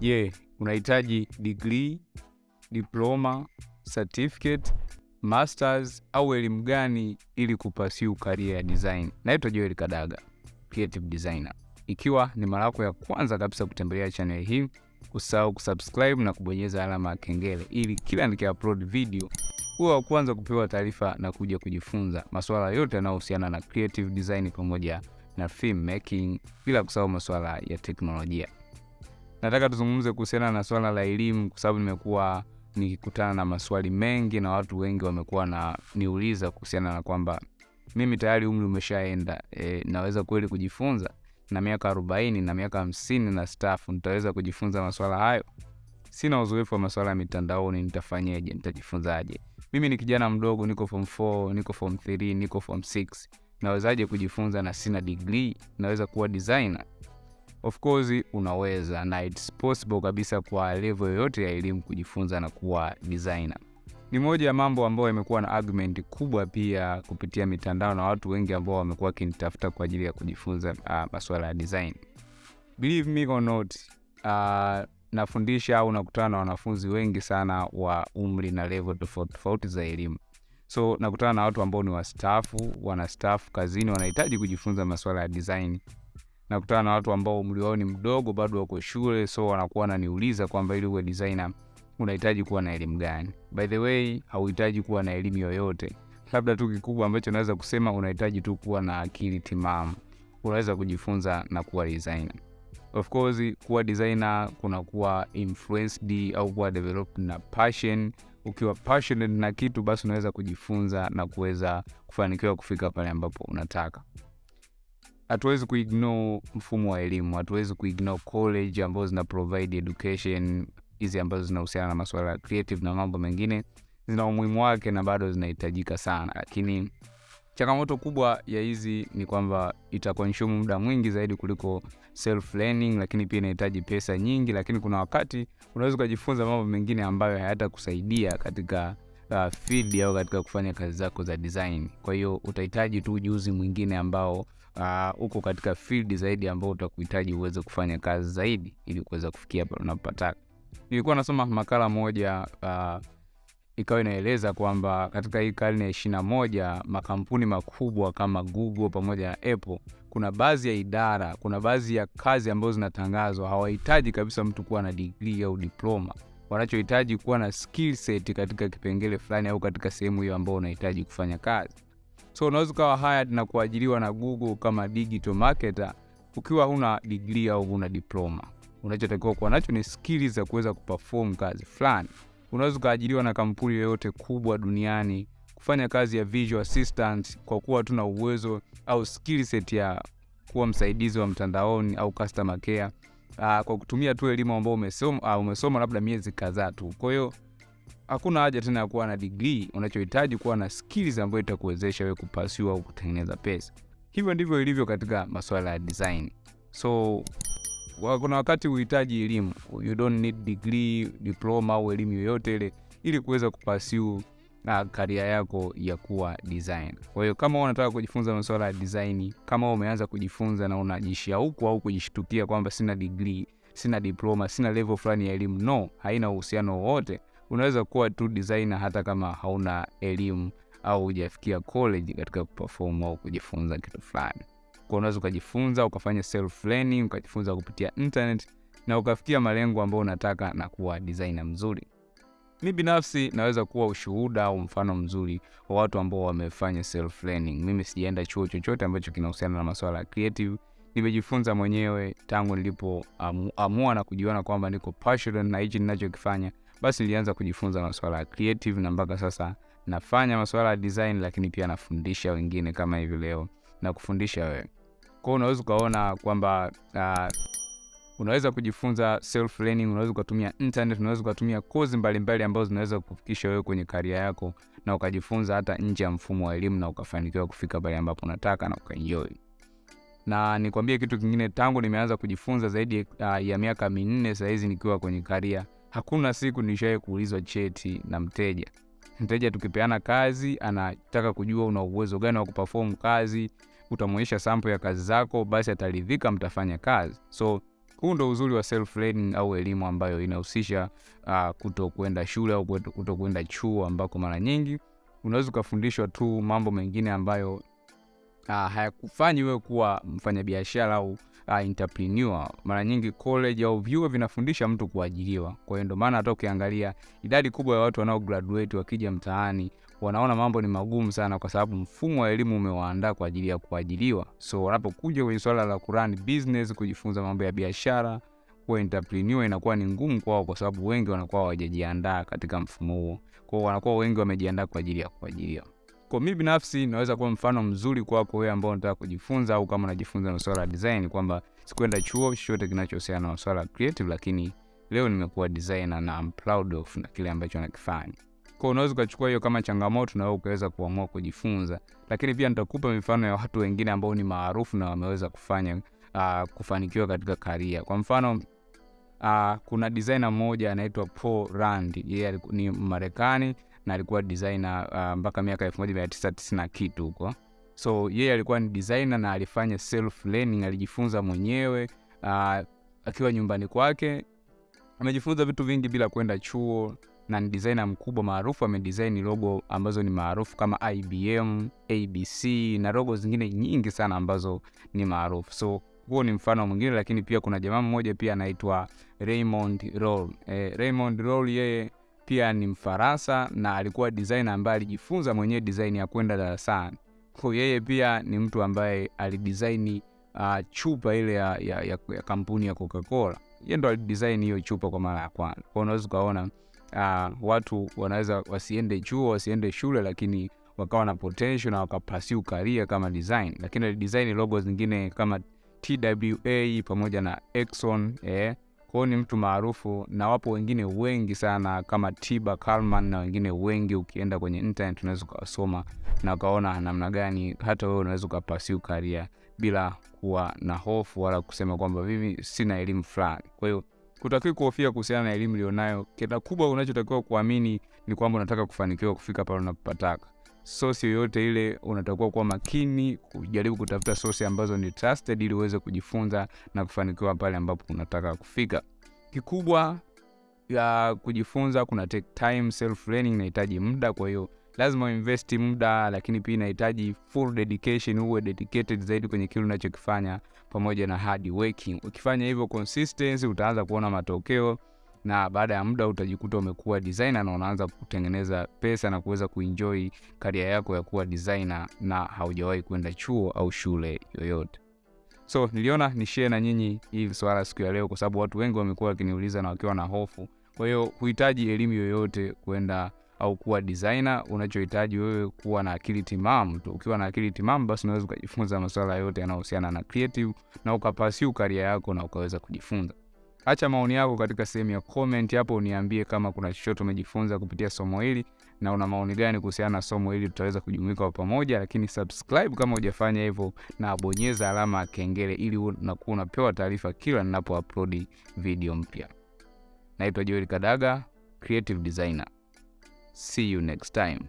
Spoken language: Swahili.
Je, yeah, unahitaji degree, diploma, certificate, masters au elimu gani ili kupasiu career ya design? Naitwa Joel Kadaga, creative designer. Ikiwa ni mara yako ya kwanza kabisa kutembelea channel hii, usahau kusubscribe na kubonyeza alama ya kengele ili kila nikiupload video huwa wa kwanza kupewa taarifa na kuja kujifunza masuala yote yanayohusiana na creative design pamoja na film making, bila kusahau masuala ya teknolojia. Nataka tuzungumze kuhusiana na swala la elimu, kwa sababu nimekuwa nikikutana na maswali mengi na watu wengi wamekuwa na niuliza kuhusiana na kwamba mimi tayari umri umeshaenda, e, naweza kweli kujifunza na miaka arobaini na miaka hamsini na stafu, nitaweza kujifunza maswala hayo? Sina uzoefu wa maswala ya mitandaoni, nitafanyeje? Nitajifunzaje? Mimi ni kijana mdogo, niko form 4, niko form 3, niko form 6, nawezaje kujifunza na sina degree? Naweza kuwa designer? Of course unaweza, na it's possible kabisa kwa level yoyote ya elimu kujifunza na kuwa designer. Ni moja ya mambo ambayo yamekuwa na argument kubwa pia kupitia mitandao na watu wengi ambao wamekuwa wakinitafuta kwa ajili ya kujifunza uh, masuala ya design. Believe me or not, uh, nafundisha au nakutana na wanafunzi wengi sana wa umri na level tofauti tofauti za elimu. So nakutana na watu ambao ni wastaafu, wanastaafu kazini, wanahitaji kujifunza masuala ya design. Nakutana na watu ambao umri wao ni mdogo, bado wako shule, so wanakuwa wananiuliza kwamba ili uwe designer unahitaji kuwa na elimu gani? By the way, hauhitaji kuwa na elimu yoyote, labda tu kikubwa ambacho naweza kusema unahitaji tu kuwa na akili timamu, unaweza kujifunza na kuwa designer. Of course kuwa designer kuna kuwa influenced au kuwa developed na passion. Ukiwa passionate na kitu, basi unaweza kujifunza na kuweza kufanikiwa kufika pale ambapo unataka. Hatuwezi kuignore mfumo wa elimu, hatuwezi kuignore college ambazo zina provide education hizi ambazo zinahusiana na masuala ya creative na mambo mengine, zina umuhimu wake na bado zinahitajika sana, lakini changamoto kubwa ya hizi ni kwamba itakonsume muda mwingi zaidi kuliko self learning, lakini pia inahitaji pesa nyingi. Lakini kuna wakati unaweza ukajifunza mambo mengine ambayo hayatakusaidia katika uh, field au katika kufanya kazi zako za design. Kwa hiyo utahitaji tu ujuzi mwingine ambao uh, uko katika field zaidi ambao utakuhitaji uweze kufanya kazi zaidi ili kuweza kufikia pale unapotaka. Nilikuwa nasoma makala moja uh, ikawa inaeleza kwamba katika hii karne ya ishirini na moja makampuni makubwa kama Google pamoja na Apple, kuna baadhi ya idara, kuna baadhi ya kazi ambazo zinatangazwa hawahitaji kabisa mtu kuwa na degree au diploma. Wanachohitaji kuwa na skill set katika kipengele fulani au katika sehemu hiyo ambayo unahitaji kufanya kazi. So unaweza ukawa hired na kuajiriwa na Google kama digital marketer ukiwa huna degree au huna diploma. Unachotakiwa kuwa nacho ni skills za kuweza kuperform kazi fulani. Unaweza ukaajiriwa na kampuni yoyote kubwa duniani kufanya kazi ya visual assistant kwa kuwa tuna uwezo au skill set ya kuwa msaidizi wa mtandaoni au customer care, uh, kwa kutumia tu elimu ambayo umesoma, uh, umesoma labda miezi kadhaa tu. Kwa hiyo hakuna haja tena ya kuwa na degree. Unachohitaji kuwa na skills ambayo itakuwezesha wewe kupasiwa au kutengeneza pesa. Hivyo ndivyo ilivyo katika masuala ya design. So kuna wakati uhitaji elimu, you don't need degree, diploma au elimu yoyote ile ili kuweza kupasiu na karia yako ya kuwa design. Kwa hiyo kama unataka kujifunza masuala ya design, kama umeanza kujifunza na unajishauku au kujishtukia kwamba sina degree, sina diploma, sina level fulani ya elimu, no, haina uhusiano wowote. Unaweza kuwa tu designer hata kama hauna elimu au hujafikia college katika kuperform au kujifunza kitu fulani kwa unaweza ukajifunza ukafanya self learning ukajifunza kupitia internet na ukafikia malengo ambayo unataka na kuwa designer mzuri. Mi binafsi naweza kuwa ushuhuda au mfano mzuri wa watu ambao wamefanya self learning. Mimi sijaenda chuo chochote ambacho kinahusiana na masuala ya creative. Nimejifunza mwenyewe tangu nilipoamua na kujiona kwamba niko passionate na hichi ninachokifanya, basi nilianza kujifunza masuala ya creative na mpaka sasa nafanya masuala ya design, lakini pia nafundisha wengine kama hivi leo na kufundisha wewe. Kwa hiyo unaweza ukaona kwamba uh, unaweza kujifunza self learning, unaweza ukatumia internet, unaweza ukatumia kozi mbalimbali ambazo zinaweza kufikisha wewe kwenye karia yako na ukajifunza hata nje ya mfumo wa elimu na ukafanikiwa kufika pale ambapo unataka na ukaenjoy. Na nikwambie kitu kingine, tangu nimeanza kujifunza zaidi uh, ya miaka minne sasa hizi nikiwa kwenye karia, hakuna siku nishawahi kuulizwa cheti na mteja. Mteja tukipeana kazi, anataka kujua una uwezo gani wa kuperform kazi utamwonyesha sample ya kazi zako, basi ataridhika, mtafanya kazi. So Huu ndo uzuri wa self learning au elimu ambayo inahusisha uh, kuto kwenda shule au kuto kwenda chuo, ambako mara nyingi. Unaweza ukafundishwa tu mambo mengine ambayo uh, hayakufanyi wewe kuwa mfanyabiashara au entrepreneur. Mara nyingi college au vyuo vinafundisha mtu kuajiriwa. Kwa hiyo ndio maana hata ukiangalia idadi kubwa ya watu wanao graduate wakija mtaani wanaona mambo ni magumu sana, kwa sababu mfumo wa elimu umewaandaa kwa ajili ya kuajiriwa. So wanapokuja kwenye swala la kurun business, kujifunza mambo ya biashara, kuwa entrepreneur inakuwa ni ngumu kwao, kwa sababu wengi wanakuwa hawajajiandaa katika mfumo huo. Kwao wanakuwa wengi wamejiandaa kwa ajili ya kuajiriwa. Kwa mimi binafsi naweza kuwa mfano mzuri kwako wewe ambao unataka kujifunza, au kama unajifunza masuala ya design, kwamba sikwenda chuo chochote kinachohusiana na masuala ya creative, lakini leo nimekuwa designer na I'm proud of na kile ambacho nakifanya. Kwa unaweza ukachukua hiyo kama changamoto na wewe ukaweza kuamua kujifunza, lakini pia nitakupa mifano ya watu wengine ambao ni maarufu na wameweza kufanya uh, kufanikiwa katika karia. Kwa mfano uh, kuna designer mmoja anaitwa Paul Rand, yeye ni Marekani na alikuwa designer uh, mpaka miaka 1990 na kitu huko. So yeye alikuwa ni designer na alifanya self learning, alijifunza mwenyewe uh, akiwa nyumbani kwake, amejifunza vitu vingi bila kwenda chuo na ni designer mkubwa maarufu. Amedesign logo ambazo ni maarufu kama IBM, ABC na logo zingine nyingi sana ambazo ni maarufu. So huo ni mfano mwingine, lakini pia kuna jamaa mmoja pia anaitwa Raymond Roll. Eh, Raymond Roll yeye pia ni Mfaransa na alikuwa designer ambaye alijifunza mwenyewe design ya kwenda darasani. Kwa yeye pia ni mtu ambaye alidesign uh, chupa ile ya, ya, ya, ya kampuni ya Coca-Cola. Yeye ndo alidesign hiyo chupa kwa mara ya kwanza. Kwa unaweza ukaona Uh, watu wanaweza wasiende chuo wasiende shule, lakini wakawa na potential na wakapasiu career kama design, lakini design logo zingine kama TWA pamoja na Exxon eh. Kwao ni mtu maarufu, na wapo wengine wengi sana kama Tiba Kalman na wengine wengi. Ukienda kwenye internet unaweza ukawasoma na ukaona namna gani hata wewe unaweza ukapasiu karia bila kuwa na hofu wala kusema kwamba mimi sina elimu fulani. Kwa hiyo kutakiwa kuhofia kuhusiana na elimu ulionayo. Kila kubwa unachotakiwa kuamini ni kwamba unataka kufanikiwa kufika pale unapopataka. Sosi yoyote ile unatakiwa kuwa makini, kujaribu kutafuta sosi ambazo ni trusted, ili uweze kujifunza na kufanikiwa pale ambapo unataka kufika. Kikubwa ya kujifunza kuna take time, self learning inahitaji muda, kwa hiyo lazima uinvest muda, lakini pia inahitaji full dedication, uwe dedicated zaidi kwenye kile unachokifanya pamoja na hard working. Ukifanya hivyo consistency, utaanza kuona matokeo na baada ya muda utajikuta umekuwa designer na unaanza kutengeneza pesa na kuweza kuenjoy karia yako ya kuwa designer na haujawahi kwenda chuo au shule yoyote. So niliona ni share na nyinyi hii swala siku ya leo, kwa sababu watu wengi wamekuwa wakiniuliza na wakiwa na hofu. Kwa hiyo huhitaji elimu yoyote kwenda au kuwa designer. Unachohitaji wewe kuwa na akili timamu tu. Ukiwa na akili timamu, basi unaweza ukajifunza masuala yote yanayohusiana na creative na ukapasiu karia yako na ukaweza kujifunza. Acha maoni yako katika sehemu ya comment hapo, uniambie kama kuna chochote umejifunza kupitia somo hili na una maoni gani kuhusiana na somo hili, tutaweza kujumuika kwa pamoja. Lakini subscribe kama hujafanya hivyo, na bonyeza alama ya kengele ili unakuwa unapewa taarifa kila ninapo upload video mpya. Naitwa Joel Kadaga, creative designer. See you next time.